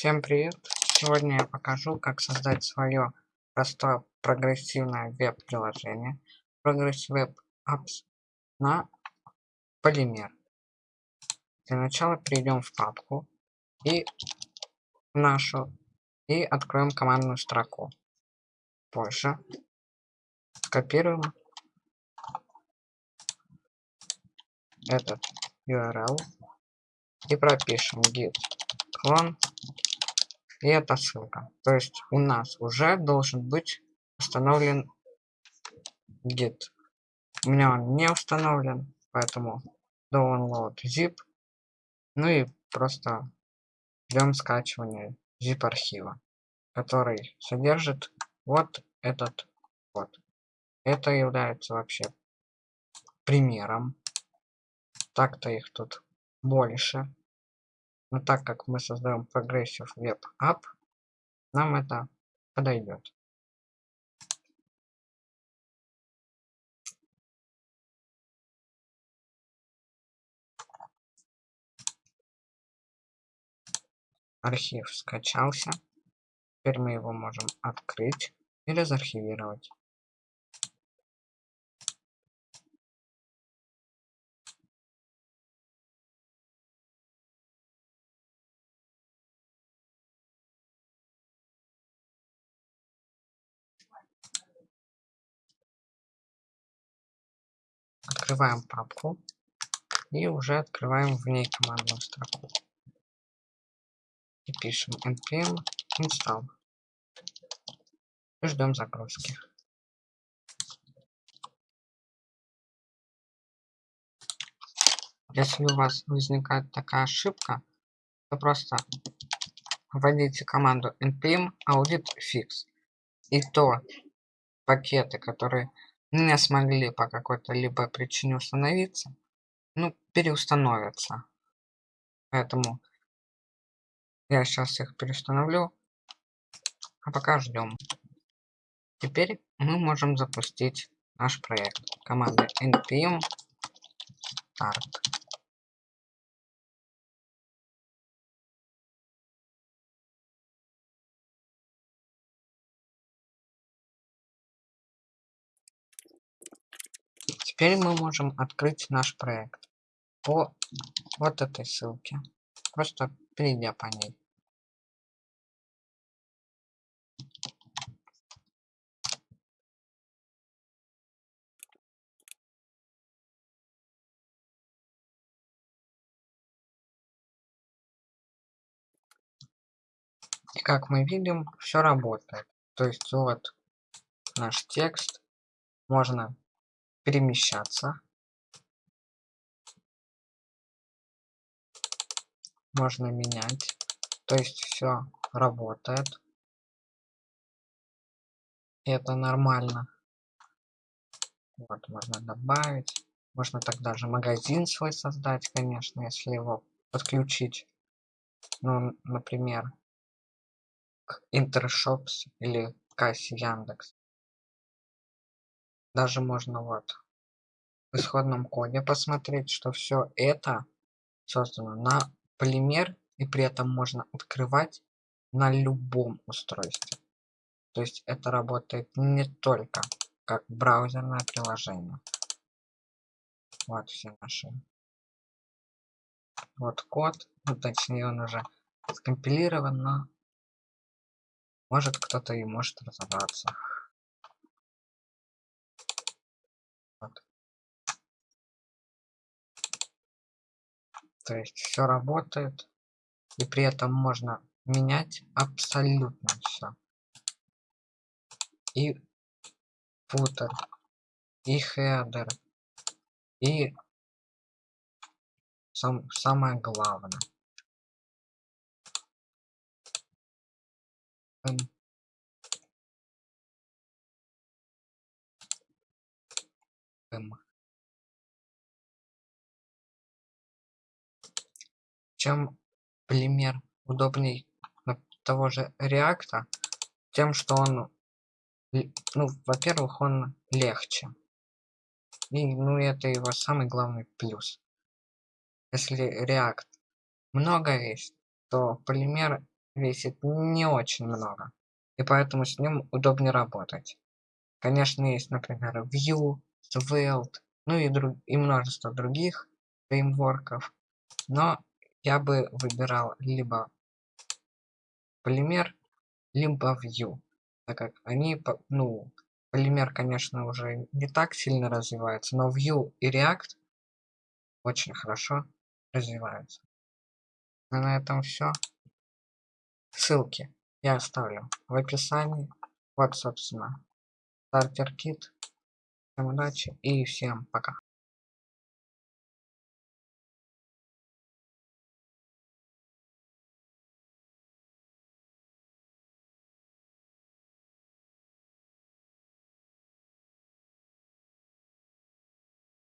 Всем привет! Сегодня я покажу, как создать свое простое прогрессивное веб-приложение Progress Web Apps на полимер. Для начала перейдем в папку и нашу и откроем командную строку. Позже скопируем этот URL и пропишем git clone и это ссылка. То есть у нас уже должен быть установлен git. У меня он не установлен, поэтому download zip. Ну и просто ждем скачивания zip архива, который содержит вот этот вот. Это является вообще примером. Так-то их тут больше. Но так как мы создаем Progressive Web App, нам это подойдет. Архив скачался. Теперь мы его можем открыть и разархивировать. Открываем папку и уже открываем в ней командную строку. И пишем npm install. И ждем загрузки. Если у вас возникает такая ошибка, то просто вводите команду npm audit fix. И то пакеты, которые не смогли по какой-то либо причине установиться, ну, переустановятся. Поэтому я сейчас их переустановлю, а пока ждем. Теперь мы можем запустить наш проект командой npm start. Теперь мы можем открыть наш проект по вот этой ссылке, просто перейдя по ней. И как мы видим, все работает. То есть вот наш текст. Можно перемещаться. Можно менять. То есть все работает. Это нормально. Вот, можно добавить. Можно тогда же магазин свой создать, конечно, если его подключить. Ну, например, к Интершопс или кассе Яндекс. Даже можно вот в исходном коде посмотреть, что все это создано на полимер и при этом можно открывать на любом устройстве. То есть это работает не только как браузерное приложение. Вот все наши. Вот код, ну точнее он уже скомпилирован, но может кто-то и может разобраться. То есть все работает. И при этом можно менять абсолютно все. И футер, и хедер, и сам, самое главное. М. чем полимер удобней того же реакта тем что он ну во-первых он легче и ну это его самый главный плюс если реакт много есть то полимер весит не очень много. И поэтому с ним удобнее работать. Конечно, есть, например, Vue, Svelte, ну и, друг, и множество других фреймворков. Но я бы выбирал либо полимер, либо Vue, так как они, ну, полимер, конечно, уже не так сильно развивается, но Vue и React очень хорошо развиваются. А на этом все. Ссылки я оставлю в описании. Вот, собственно, стартер кит. Всем удачи и всем пока.